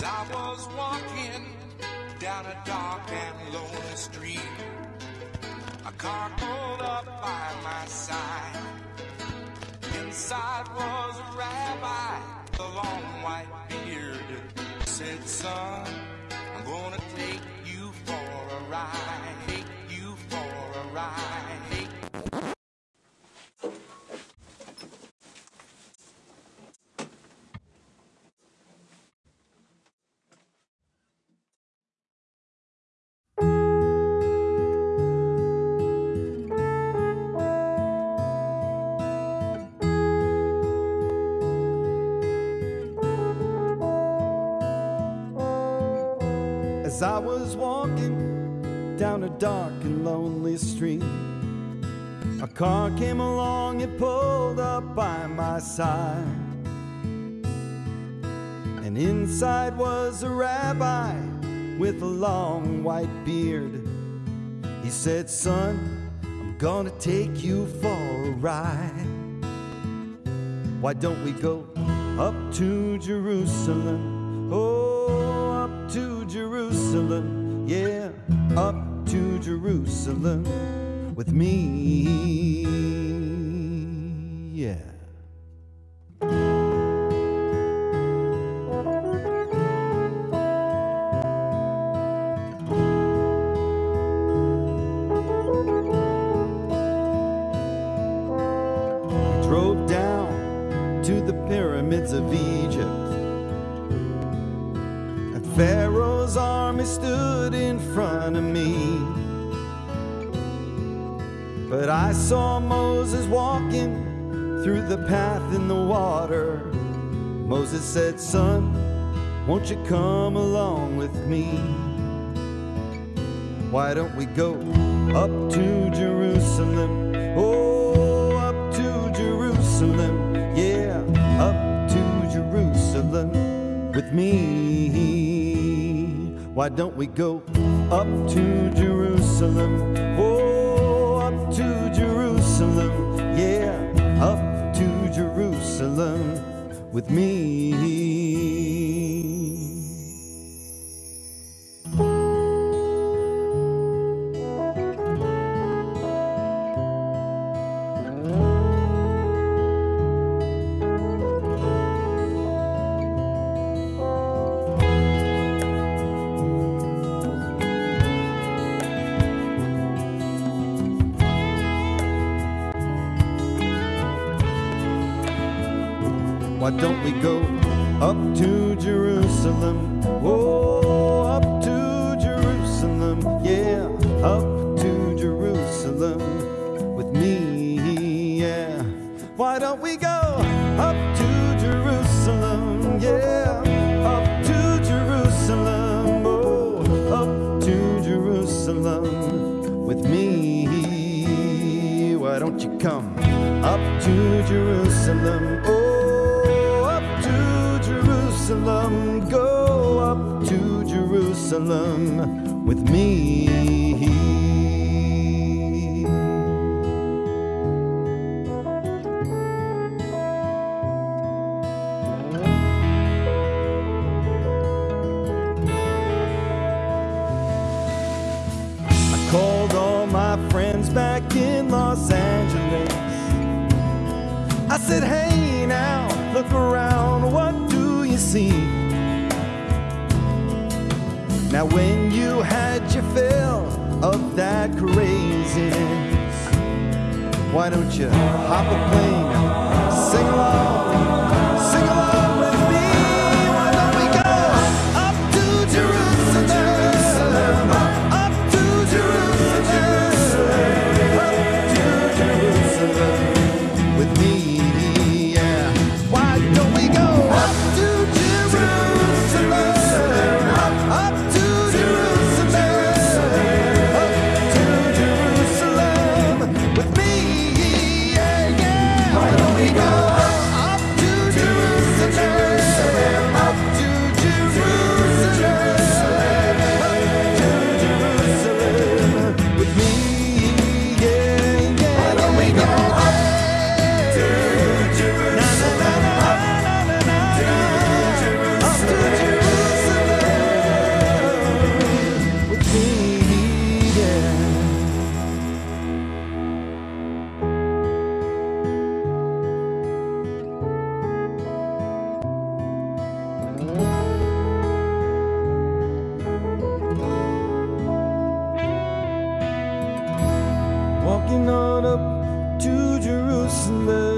was walking down a dark and lonely street. A car pulled up by my side. Inside was a rabbi, a long white beard. Said, son, I was walking down a dark and lonely street, a car came along and pulled up by my side. And inside was a rabbi with a long white beard. He said, Son, I'm gonna take you for a ride. Why don't we go up to Jerusalem? Oh, Jerusalem. Yeah, up to Jerusalem with me. Yeah. To the pyramids of Egypt. And Pharaoh's army stood in front of me. But I saw Moses walking through the path in the water. Moses said, Son, won't you come along with me? Why don't we go up to Jerusalem? Oh, up to Jerusalem. Yeah, up to Jerusalem with me. Why don't we go up to Jerusalem? Oh, up to Jerusalem. Yeah, up to Jerusalem with me. Why don't we go up to Jerusalem? Oh, up to Jerusalem. Yeah, up to Jerusalem with me. Yeah. Why don't we go up to Jerusalem? Yeah, up to Jerusalem. Oh, up to Jerusalem with me. Why don't you come up to Jerusalem? Oh, Jerusalem. Go up to Jerusalem with me. I called all my friends back in Los Angeles. I said, hey now, look around, do you see? Now, when you had your fill of that craziness, why don't you hop a plane taken on up to Jerusalem.